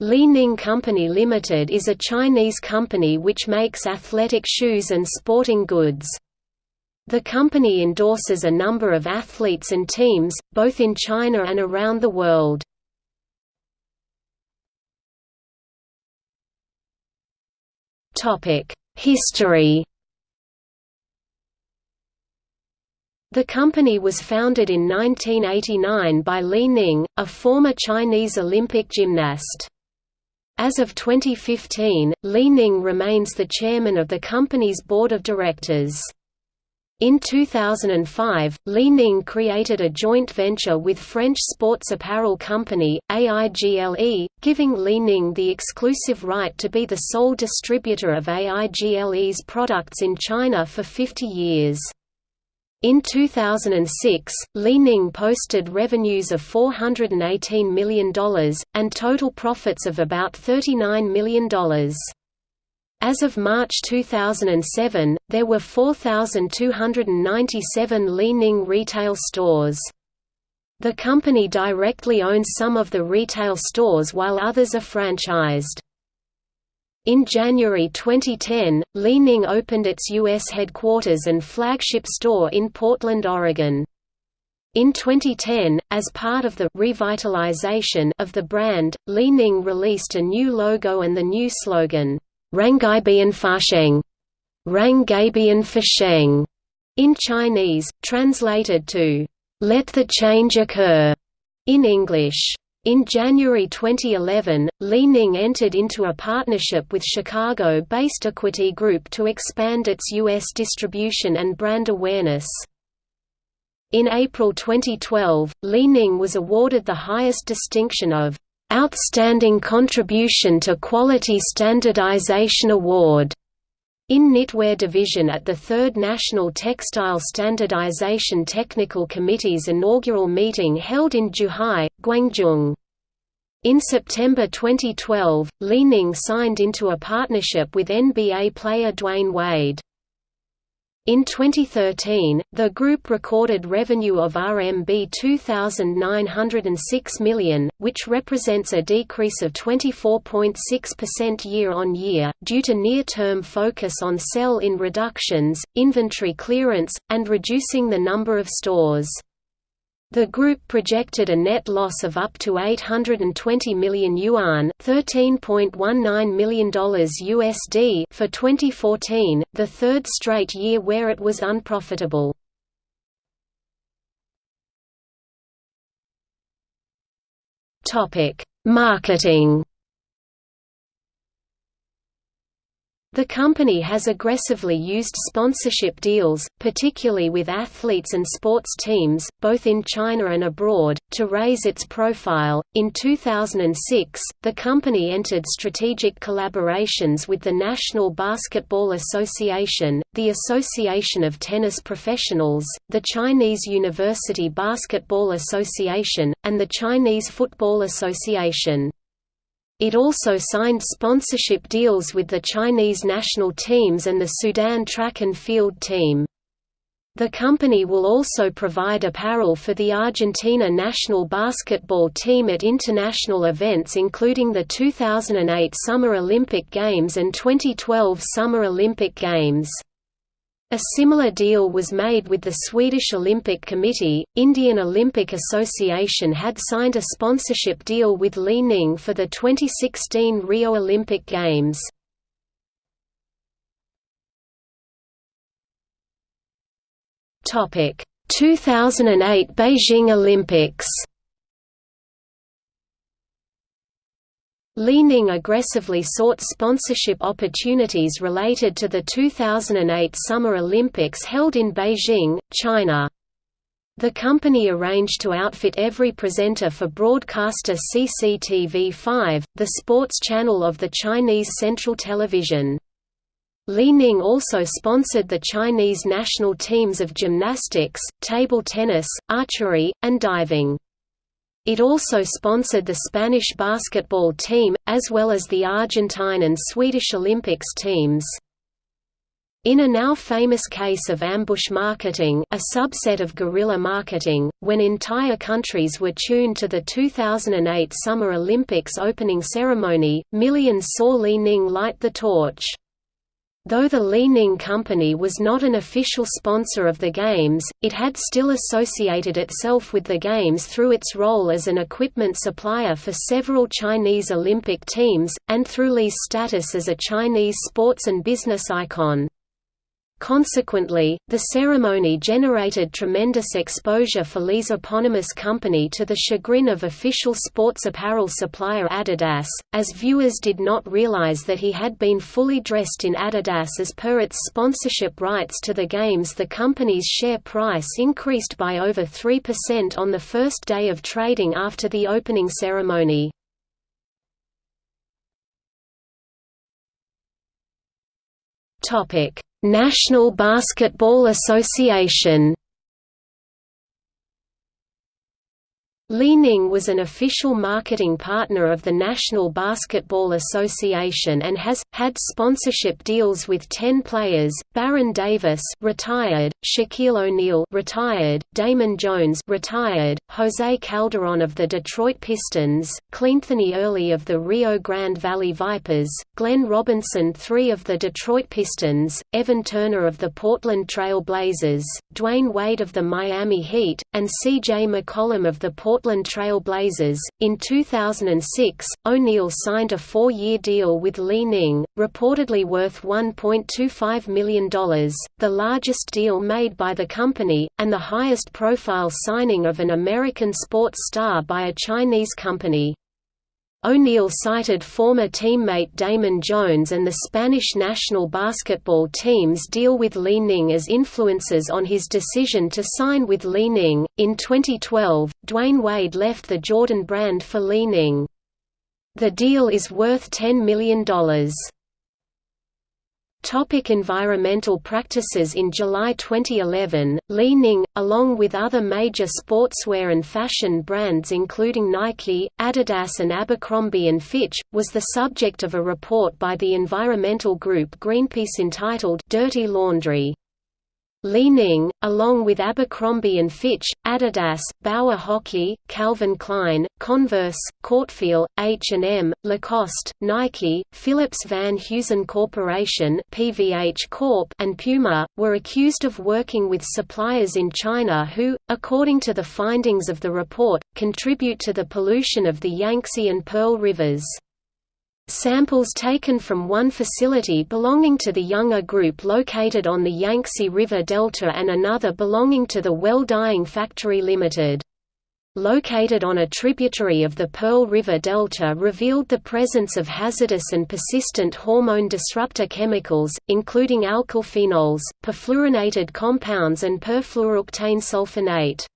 Li Ning Company Limited is a Chinese company which makes athletic shoes and sporting goods. The company endorses a number of athletes and teams, both in China and around the world. History The company was founded in 1989 by Li Ning, a former Chinese Olympic gymnast. As of 2015, Li Ning remains the chairman of the company's board of directors. In 2005, Li Ning created a joint venture with French sports apparel company, AIGLE, giving Li Ning the exclusive right to be the sole distributor of AIGLE's products in China for 50 years. In 2006, Li Ning posted revenues of $418 million, and total profits of about $39 million. As of March 2007, there were 4,297 Li Ning retail stores. The company directly owns some of the retail stores while others are franchised. In January 2010, Li Ning opened its U.S. headquarters and flagship store in Portland, Oregon. In 2010, as part of the revitalization of the brand, Li Ning released a new logo and the new slogan, Rangaibian Fasheng, Rangaibian Fasheng, in Chinese, translated to, Let the change occur, in English. In January 2011, Li Ning entered into a partnership with Chicago-based Equity Group to expand its U.S. distribution and brand awareness. In April 2012, Li Ning was awarded the highest distinction of Outstanding Contribution to Quality Standardization Award in Knitwear Division at the 3rd National Textile Standardization Technical Committee's inaugural meeting held in Zhuhai, Guangzhou. In September 2012, Li Ning signed into a partnership with NBA player Dwyane Wade. In 2013, the group recorded revenue of RMB 2,906 million, which represents a decrease of 24.6% year-on-year, due to near-term focus on sell-in reductions, inventory clearance, and reducing the number of stores. The group projected a net loss of up to 820 million yuan $13.19 million USD for 2014, the third straight year where it was unprofitable. Marketing The company has aggressively used sponsorship deals, particularly with athletes and sports teams, both in China and abroad, to raise its profile. In 2006, the company entered strategic collaborations with the National Basketball Association, the Association of Tennis Professionals, the Chinese University Basketball Association, and the Chinese Football Association. It also signed sponsorship deals with the Chinese national teams and the Sudan track and field team. The company will also provide apparel for the Argentina national basketball team at international events including the 2008 Summer Olympic Games and 2012 Summer Olympic Games. A similar deal was made with the Swedish Olympic Committee. Indian Olympic Association had signed a sponsorship deal with Li Ning for the 2016 Rio Olympic Games. Topic: 2008 Beijing Olympics. Li Ning aggressively sought sponsorship opportunities related to the 2008 Summer Olympics held in Beijing, China. The company arranged to outfit every presenter for broadcaster CCTV5, the sports channel of the Chinese Central Television. Li Ning also sponsored the Chinese national teams of gymnastics, table tennis, archery, and diving. It also sponsored the Spanish basketball team, as well as the Argentine and Swedish Olympics teams. In a now famous case of ambush marketing a subset of guerrilla marketing, when entire countries were tuned to the 2008 Summer Olympics opening ceremony, millions saw Li Ning light the torch. Though the Li Ning Company was not an official sponsor of the Games, it had still associated itself with the Games through its role as an equipment supplier for several Chinese Olympic teams, and through Li's status as a Chinese sports and business icon. Consequently, the ceremony generated tremendous exposure for Li's eponymous company to the chagrin of official sports apparel supplier Adidas, as viewers did not realize that he had been fully dressed in Adidas as per its sponsorship rights to the Games The company's share price increased by over 3% on the first day of trading after the opening ceremony. Topic National Basketball Association Li Ning was an official marketing partner of the National Basketball Association and has had sponsorship deals with 10 players: Baron Davis, retired; Shaquille O'Neal, retired; Damon Jones, retired; Jose Calderon of the Detroit Pistons, Cleanthony Early of the Rio Grande Valley Vipers, Glenn Robinson III of the Detroit Pistons, Evan Turner of the Portland Trail Blazers, Dwyane Wade of the Miami Heat, and C.J. McCollum of the Portland Portland Trail Blazers. In 2006, O'Neal signed a four year deal with Li Ning, reportedly worth $1.25 million, the largest deal made by the company, and the highest profile signing of an American sports star by a Chinese company. O'Neal cited former teammate Damon Jones and the Spanish national basketball team's deal with Li Ning as influences on his decision to sign with Li Ning. In 2012, Dwyane Wade left the Jordan brand for Li Ning. The deal is worth $10 million. Topic environmental practices In July 2011, Li Ning, along with other major sportswear and fashion brands including Nike, Adidas and Abercrombie & Fitch, was the subject of a report by the environmental group Greenpeace entitled «Dirty Laundry». Li Ning, along with Abercrombie & Fitch, Adidas, Bauer Hockey, Calvin Klein, Converse, Cortefiel, H&M, Lacoste, Nike, Phillips Van Heusen Corporation PVH Corp and Puma, were accused of working with suppliers in China who, according to the findings of the report, contribute to the pollution of the Yangtze and Pearl rivers. Samples taken from one facility belonging to the Youngor Group located on the Yangtze River Delta and another belonging to the Well Dyeing Factory Limited. Located on a tributary of the Pearl River Delta revealed the presence of hazardous and persistent hormone disruptor chemicals, including alkylphenols, perfluorinated compounds and perfluorooctane sulfonate.